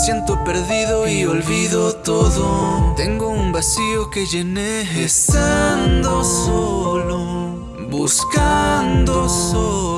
siento perdido y olvido todo. Tengo un vacío que llené estando solo, buscando solo.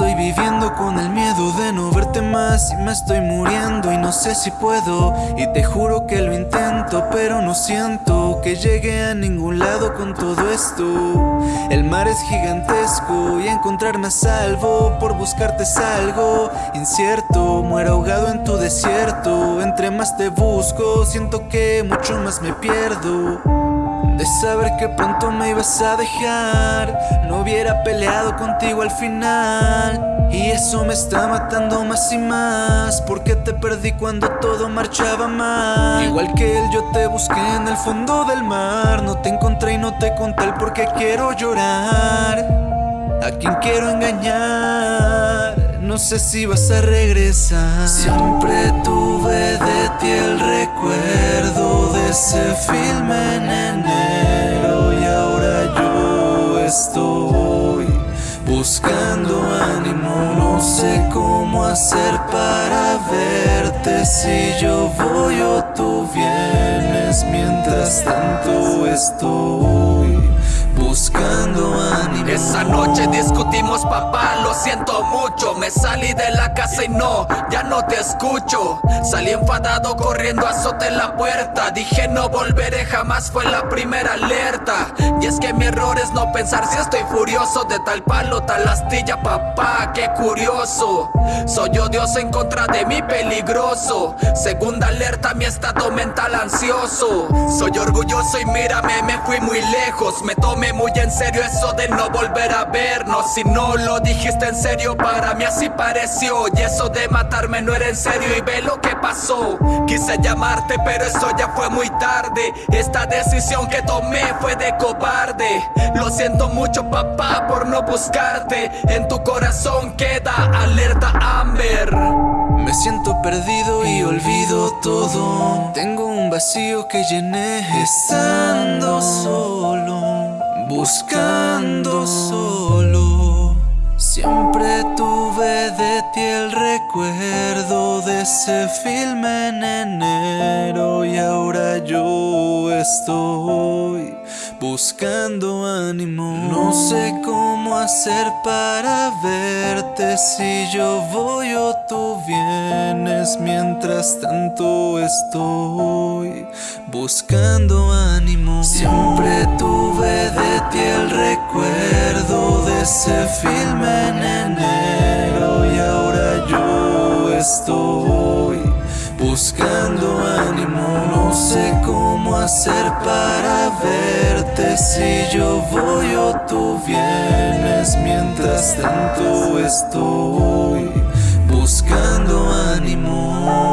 Estoy viviendo con el miedo de no verte más y me estoy muriendo y no sé si puedo. Y te juro que lo intento pero no siento que llegue a ningún lado con todo esto. El mar es gigantesco y encontrarme a salvo por buscarte es algo incierto. Muero ahogado en tu desierto, entre más te busco siento que mucho más me pierdo de saber que pronto me ibas a dejar. No hubiera peleado contigo al final. Y eso me está matando más y más. Porque te perdí cuando todo marchaba mal. Igual que él yo te busqué en el fondo del mar. No te encontré y no te conté el por qué quiero llorar. A quien quiero engañar No sé si vas a regresar. Siempre tuve de ti el recuerdo buscando ánimo, no sé cómo hacer para verte. Si yo voy o tú vienes, mientras tanto estoy buscando. Esa noche discutimos papá, lo siento mucho. Me salí de la casa y no, ya no te escucho. Salí enfadado corriendo azoté la puerta. Dije no volveré jamás fue la primera alerta. Y es que mi error es no pensar si estoy furioso. De tal palo, tal astilla papá, qué curioso. Soy odioso en contra de mi peligroso. Segunda alerta, mi estado mental ansioso. Soy orgulloso y mírame, me fui muy lejos. Me tomé muy en serio eso de no volver a vernos. Si no lo dijiste en serio para mí así pareció. Y eso de matarme no era en serio y ve lo que pasó. Quise llamarte pero eso ya fue muy tarde. Esta decisión que tomé fue de cobarde. Lo siento mucho papá por no buscarte. En tu corazón queda alerta Amber. Me siento perdido y olvido todo. Tengo un vacío que llené estando solo Buscando solo. Siempre tuve de ti el recuerdo de ese filme en enero Y ahora yo estoy buscando ánimo. No sé cómo hacer para verte si yo voy o tú vienes. Mientras tanto estoy buscando ánimo. Siempre tuve de ti el recuerdo de ese filme en enero. Y ahora yo estoy buscando ánimo. No sé cómo hacer para verte. Si yo voy o tú vienes. Mientras tanto estoy buscando ánimo